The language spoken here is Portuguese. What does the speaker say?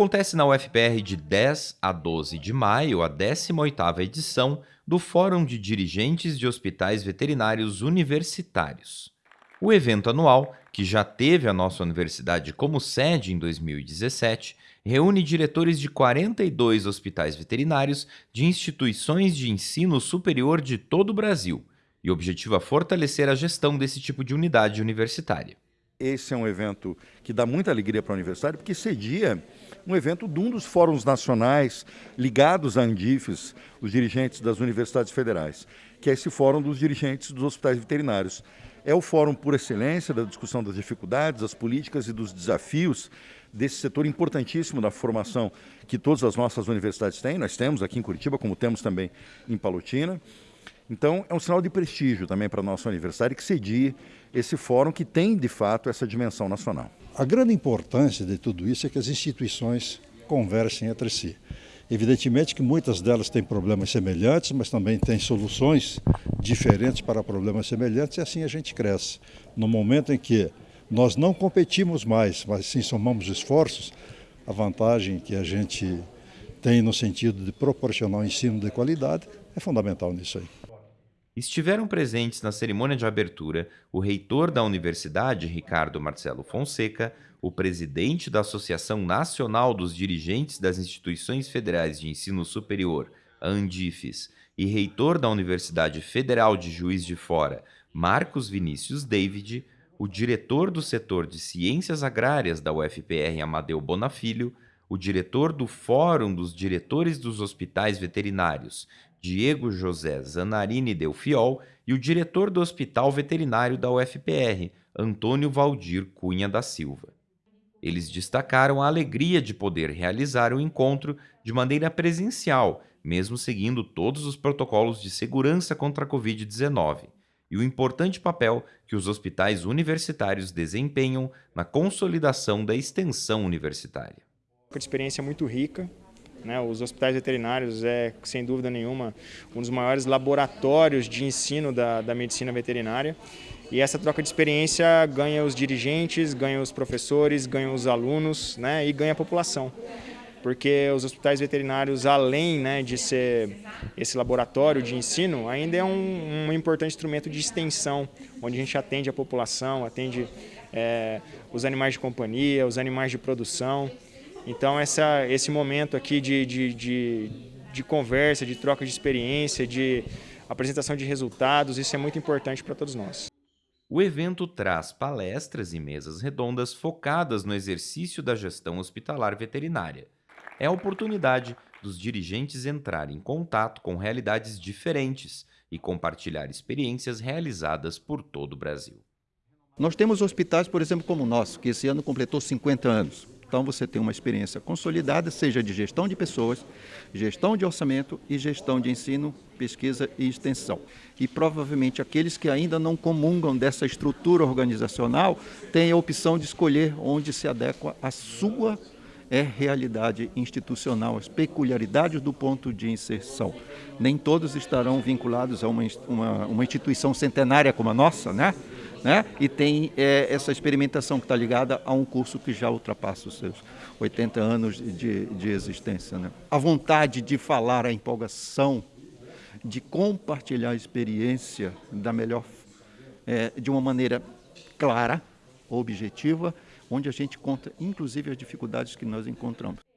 Acontece na UFPR de 10 a 12 de maio a 18ª edição do Fórum de Dirigentes de Hospitais Veterinários Universitários. O evento anual, que já teve a nossa universidade como sede em 2017, reúne diretores de 42 hospitais veterinários de instituições de ensino superior de todo o Brasil e objetiva fortalecer a gestão desse tipo de unidade universitária. Esse é um evento que dá muita alegria para a universidade, porque cedia um evento de um dos fóruns nacionais ligados à Andifes, os dirigentes das universidades federais, que é esse fórum dos dirigentes dos hospitais veterinários. É o fórum por excelência da discussão das dificuldades, das políticas e dos desafios desse setor importantíssimo da formação que todas as nossas universidades têm. Nós temos aqui em Curitiba, como temos também em Palotina. Então, é um sinal de prestígio também para a nossa universidade que cedie esse fórum que tem, de fato, essa dimensão nacional. A grande importância de tudo isso é que as instituições conversem entre si. Evidentemente que muitas delas têm problemas semelhantes, mas também têm soluções diferentes para problemas semelhantes e assim a gente cresce. No momento em que nós não competimos mais, mas sim somamos esforços, a vantagem que a gente tem no sentido de proporcionar um ensino de qualidade é fundamental nisso aí. Estiveram presentes na cerimônia de abertura o reitor da universidade, Ricardo Marcelo Fonseca, o presidente da Associação Nacional dos Dirigentes das Instituições Federais de Ensino Superior, ANDIFES, e reitor da Universidade Federal de Juiz de Fora, Marcos Vinícius David, o diretor do setor de Ciências Agrárias da UFPR, Amadeu Bonafilho, o diretor do Fórum dos Diretores dos Hospitais Veterinários, Diego José Zanarini Delfiol, e o diretor do Hospital Veterinário da UFPR, Antônio Valdir Cunha da Silva. Eles destacaram a alegria de poder realizar o encontro de maneira presencial, mesmo seguindo todos os protocolos de segurança contra a Covid-19, e o importante papel que os hospitais universitários desempenham na consolidação da extensão universitária de experiência muito rica. Né? Os hospitais veterinários é, sem dúvida nenhuma, um dos maiores laboratórios de ensino da, da medicina veterinária. E essa troca de experiência ganha os dirigentes, ganha os professores, ganha os alunos né? e ganha a população. Porque os hospitais veterinários, além né, de ser esse laboratório de ensino, ainda é um, um importante instrumento de extensão, onde a gente atende a população, atende é, os animais de companhia, os animais de produção. Então essa, esse momento aqui de, de, de, de conversa, de troca de experiência, de apresentação de resultados, isso é muito importante para todos nós. O evento traz palestras e mesas redondas focadas no exercício da gestão hospitalar veterinária. É a oportunidade dos dirigentes entrarem em contato com realidades diferentes e compartilhar experiências realizadas por todo o Brasil. Nós temos hospitais, por exemplo, como o nosso, que esse ano completou 50 anos. Então você tem uma experiência consolidada, seja de gestão de pessoas, gestão de orçamento e gestão de ensino, pesquisa e extensão. E provavelmente aqueles que ainda não comungam dessa estrutura organizacional têm a opção de escolher onde se adequa a sua é realidade institucional, as peculiaridades do ponto de inserção. Nem todos estarão vinculados a uma, uma, uma instituição centenária como a nossa, né? né? e tem é, essa experimentação que está ligada a um curso que já ultrapassa os seus 80 anos de, de existência. Né? A vontade de falar, a empolgação, de compartilhar a experiência da melhor, é, de uma maneira clara, objetiva, onde a gente conta inclusive as dificuldades que nós encontramos.